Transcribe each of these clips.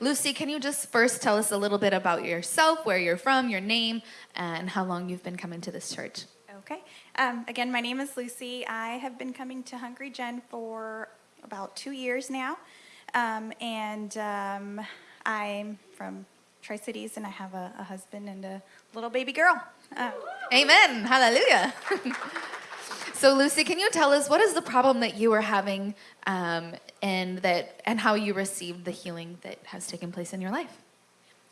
Lucy, can you just first tell us a little bit about yourself, where you're from, your name, and how long you've been coming to this church? Okay. Um, again, my name is Lucy. I have been coming to Hungry Gen for about two years now. Um, and um, I'm from Tri Cities, and I have a, a, husband and a little baby girl. Uh, Amen. Hallelujah. so, Lucy, can you tell us what is the problem that you are having, um, and that and how you received the healing that has taken place in your life?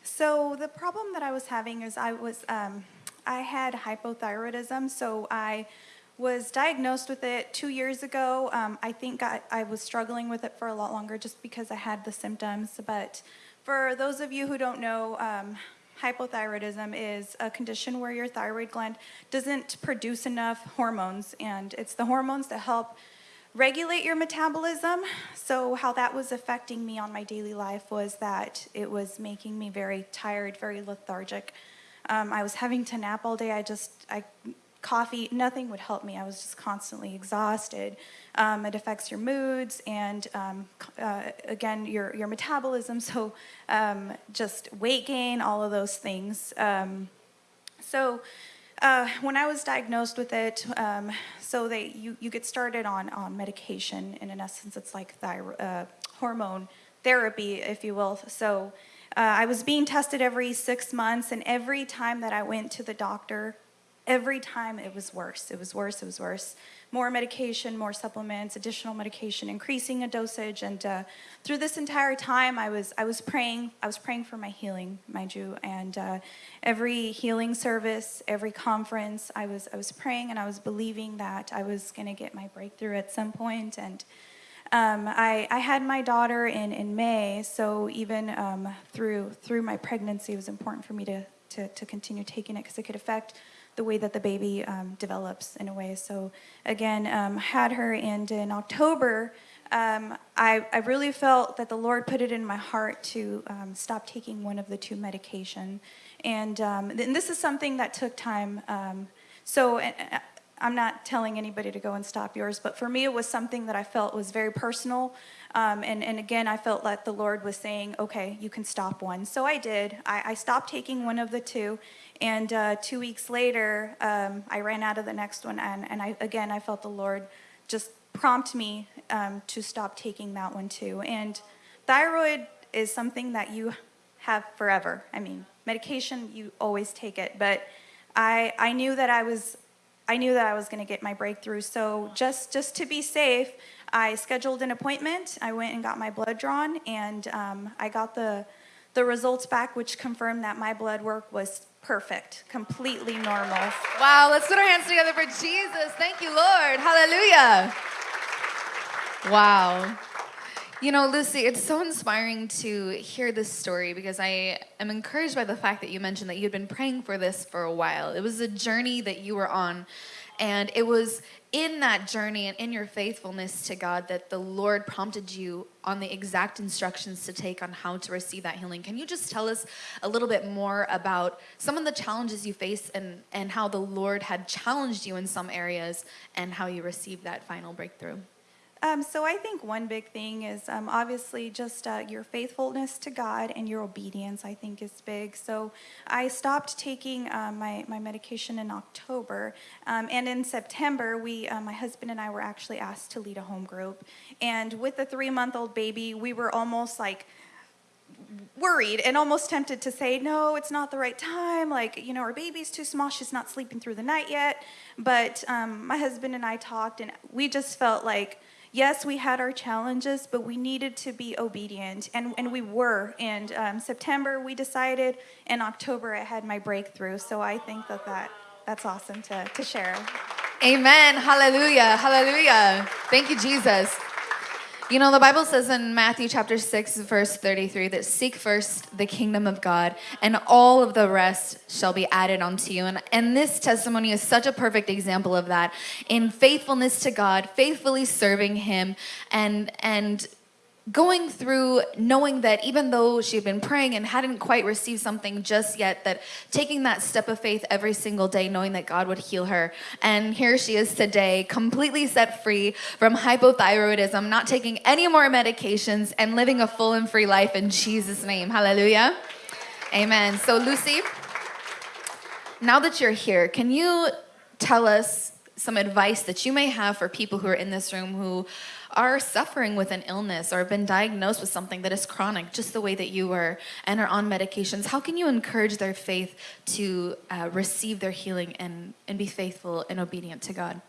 So, the problem that I was having is I was um, I had hypothyroidism, so I was diagnosed with it two years ago. Um, I think I, I, was struggling with it for a lot longer just because I had the symptoms. But for those of you who don't know, um, hypothyroidism is a condition where your thyroid gland doesn't produce enough hormones, and it's the hormones that help regulate your metabolism. So how that was affecting me on my daily life was that it was making me very tired, very lethargic. Um, I was having to nap all day. I just, I coffee, nothing would help me. I was just constantly exhausted. Um, it affects your moods and um, uh, again, your, your metabolism. So um, just weight gain, all of those things. Um, so uh, when I was diagnosed with it, um, so they, you, you get started on, on medication and in essence it's like uh, hormone therapy, if you will. So uh, I was being tested every six months and every time that I went to the doctor, every time it was worse. It was worse, it was worse. More medication, more supplements, additional medication, increasing a dosage. And uh, through this entire time, I was, I was praying. I was praying for my healing, mind you. And uh, every healing service, every conference, I was, I was praying and I was believing that I was going to get my breakthrough at some point. And um, I, I, had my daughter in, in May, so even um, through, through my pregnancy, it was important for me to, to, to continue taking it because it could affect the way that the baby um, develops in a way. So again, um, had her and in October, um, I, I, really felt that the Lord put it in my heart to um, stop taking one of the two medication. And, um, and, this is something that took time. Um, so I'm not telling anybody to go and stop yours, but for me it was something that I felt was very personal. Um, and, and again, I felt like the Lord was saying, okay, you can stop one. So I did. I, I stopped taking one of the two. And uh, two weeks later, um, I ran out of the next one. And, and I, again, I felt the Lord just prompt me um, to stop taking that one too. And thyroid is something that you have forever. I mean, medication, you always take it. But I, I knew that I was I knew that I was going to get my breakthrough. So just, just to be safe, I scheduled an appointment. I went and got my blood drawn, and um, I got the, the results back, which confirmed that my blood work was perfect, completely normal. Wow, let's put our hands together for Jesus. Thank you, Lord. Hallelujah. Wow. You know, Lucy, it's so inspiring to hear this story because I am encouraged by the fact that you mentioned that you'd been praying for this for a while. It was a journey that you were on. And it was in that journey and in your faithfulness to God that the Lord prompted you on the exact instructions to take on how to receive that healing. Can you just tell us a little bit more about some of the challenges you face and, and how the Lord had challenged you in some areas and how you received that final breakthrough? Um, so I think one big thing is um, obviously just uh, your faithfulness to God and your obedience, I think is big. So I stopped taking uh, my, my medication in October. Um, and in September, we, uh, my husband and I were actually asked to lead a home group. And with a three-month-old baby, we were almost like, worried and almost tempted to say, no, it's not the right time. Like, you know, our baby's too small. She's not sleeping through the night yet. But um, my husband and I talked, and we just felt like yes, we had our challenges, but we needed to be obedient, and, and we were. And um, September, we decided. In October, I had my breakthrough. So I think that, that that's awesome to, to share. Amen. Hallelujah. Hallelujah. Thank you, Jesus. You know, the Bible says in Matthew chapter 6, verse 33, that seek first the kingdom of God, and all of the rest shall be added unto you. And, and this testimony is such a perfect example of that. In faithfulness to God, faithfully serving Him, and, and going through knowing that even though she had been praying and hadn't quite received something just yet, that taking that step of faith every single day, knowing that God would heal her. And here she is today, completely set free from hypothyroidism, not taking any more medications, and living a full and free life in Jesus' name. Hallelujah. Amen. So, Lucy, now that you're here, can you tell us some advice that you may have for people who are in this room who are suffering with an illness or have been diagnosed with something that is chronic, just the way that you were, and are on medications? How can you encourage their faith to uh, receive their healing and, and be faithful and obedient to God?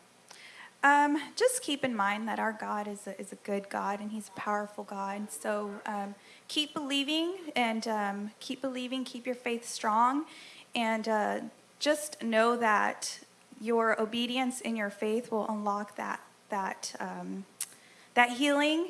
Um, just keep in mind that our God is a, is a good God and He's a powerful God. So um, keep believing and um, keep believing, keep your faith strong, and uh, just know that your obedience and your faith will unlock that that um, that healing,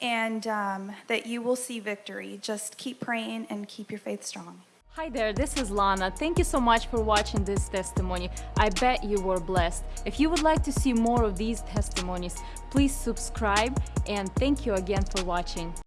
and um, that you will see victory. Just keep praying and keep your faith strong. Hi there, this is Lana. Thank you so much for watching this testimony. I bet you were blessed. If you would like to see more of these testimonies, please subscribe and thank you again for watching.